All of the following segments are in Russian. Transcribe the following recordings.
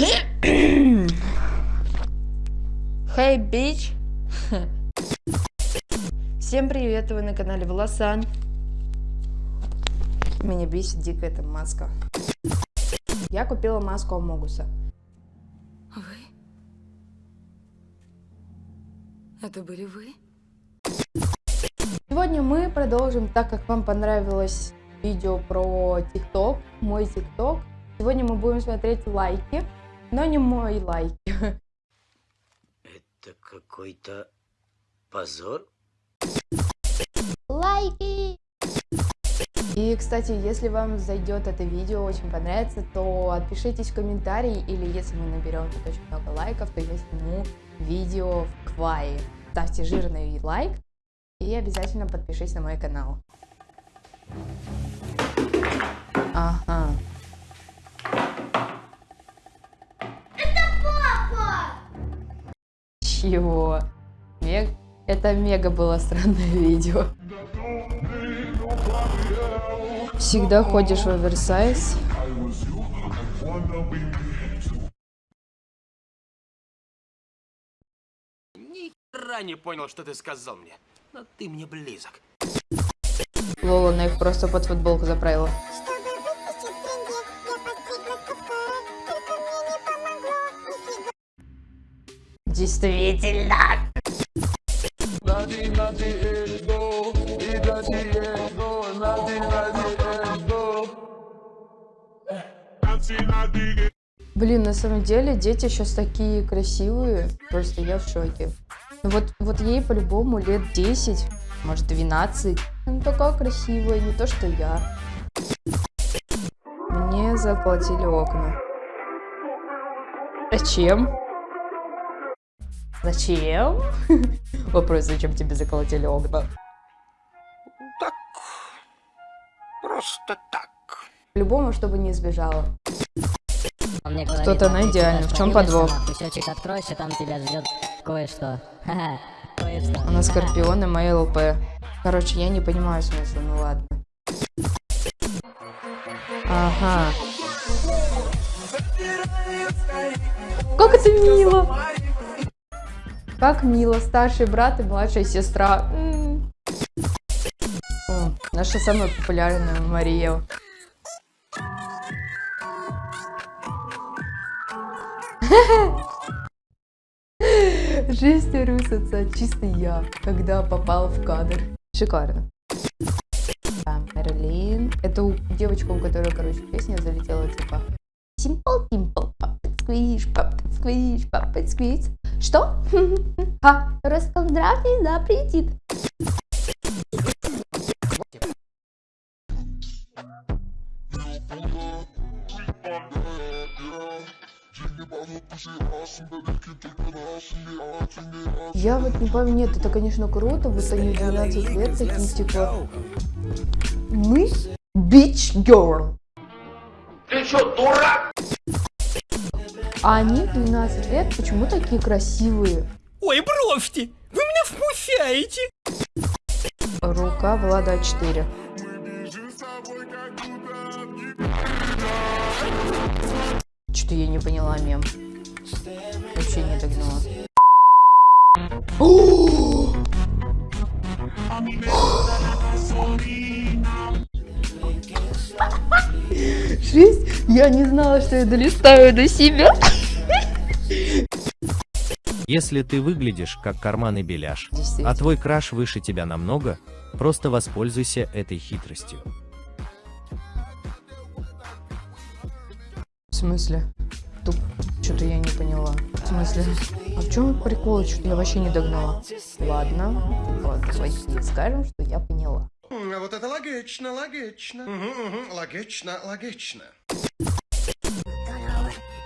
Hey, bitch! Всем привет, вы на канале Волосан. Меня бесит дико эта маска. Я купила маску Амогуса. Вы? Это были вы? Сегодня мы продолжим, так как вам понравилось видео про ТикТок, мой ТикТок. Сегодня мы будем смотреть лайки, но не мой лайк. Это какой-то позор? Лайки! И, кстати, если вам зайдет это видео, очень понравится, то отпишитесь в комментарии, или если мы наберем тут очень много лайков, то я сниму видео в Квае. Ставьте жирный лайк и обязательно подпишись на мой канал. Ага. Чего? Мег... Это мега было странное видео. Всегда ходишь в оверсайз. Ни хера не понял, что ты сказал мне. Но ты мне близок. Лола на их просто под футболку заправила. Действительно. Блин, на самом деле дети сейчас такие красивые, просто я в шоке. Ну вот, вот ей по-любому лет 10, может 12. Она такая красивая, не то что я. Мне заколотили окна. Зачем? Зачем? Вопрос, зачем тебе заколотили окна? Так. Просто так. По-любому, чтобы не сбежала. Мне Что-то она идеально. В чем подвох? Кусочек откройся, там тебя ждет кое-что. Ха-ха, кое-что. Она Скорпион и моя ЛП. Короче, я не понимаю смысла, ну ладно. Ага. Как это мило! Как мило, старший брат и младшая сестра. О, наша самая популярная Мария. Жесть русаться, чисто я, когда попал в кадр. Шикарно. Да, Мерлин. Это у- девочка, у которой, короче, песня залетела, типа Simple Dimple, Squish, Puppet Squish, Puppet Squish. Что? Ха, расколдравный запретит. Я вот не пойму, нет, это, конечно, круто, вот они в 12 лет такие, типа, мы bitch girl. Ты что, дурак? А они в 12 лет почему такие красивые? Ой, бросьте! Вы меня вмущаете! Рука Влада 4. Что-то я не поняла мем. Вообще не догнала. Жесть, я не знала, что я долистаю до себя. Если ты выглядишь как карманный беляш, а твой краш выше тебя намного, просто воспользуйся этой хитростью. В смысле? Туп. Что-то я не поняла. В смысле? А в чем прикол? Что-то я вообще не догнала. Ладно. Вот, давайте скажем, что я поняла. А вот это логично, логично. Мгм, мгм, Логично, логично.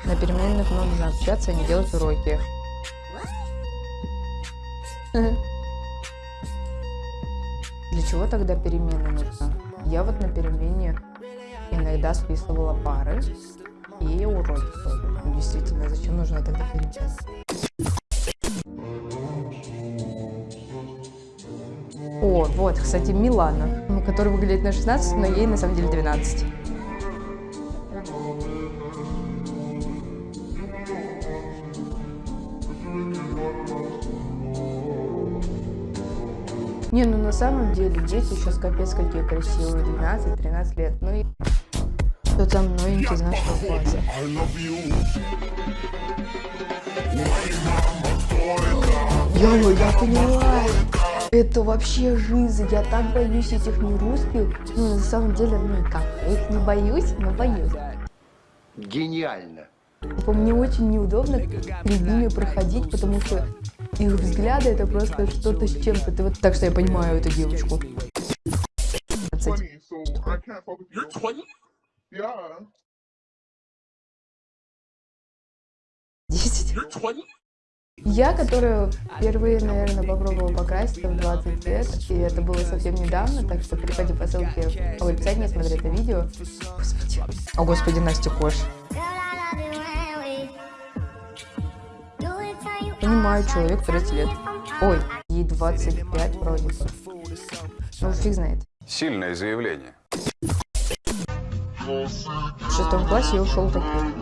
На переменных нужно общаться, а не делать уроки. Для чего тогда перемены нужна? Я вот на перемене иногда списывала пары и уроки Действительно, зачем нужна тогда перемена? О, вот, кстати, Милана, которая выглядит на 16, но ей на самом деле 12. Не, ну на самом деле дети сейчас капец какие красивые, 12-13 лет. Ну и кто там новенький из нашего класса. Йо, я поняла. Это вообще жизнь. Я так боюсь этих нерусских. Ну, на самом деле, ну как, я их не боюсь, но боюсь. Гениально. Типа, мне очень неудобно перед ними проходить, потому что их взгляды это просто что-то с чем-то. Ты вот так что я понимаю эту девочку. 15. You're 20? Yeah. 10. You're 20? Я, которая впервые, наверное, попробовала покраситься в 20 лет, и это было совсем недавно, так что переходи по ссылке в описании, смотри это видео. Господи. О, господи, Настя Кош. Понимаю, человек 30 лет. Ой, ей 25 вроде бы. Ну, фиг знает. Сильное заявление. В шестом классе я ушел таким.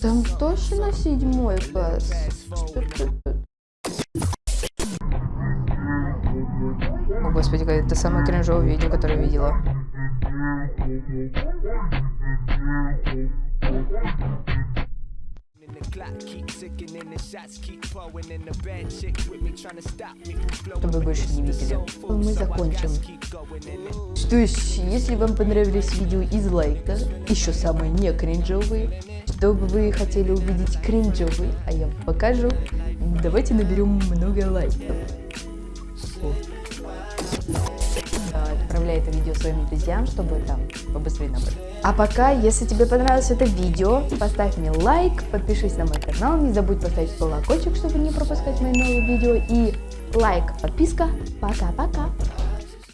Там точно седьмой класс? О, господи, это самое кринжовое видео, которое я видела. Чтобы больше не видели. Мы закончим. Что ж, если вам понравились видео из лайка, еще самые не кринжовые, чтобы вы хотели увидеть кринжовые, а я вам покажу, давайте наберем много лайков. Это видео своим друзьям, чтобы там побыстрее набрать. А пока, если тебе понравилось это видео, поставь мне лайк, подпишись на мой канал, не забудь поставить колокольчик, чтобы не пропускать мои новые видео. И лайк, подписка. Пока-пока.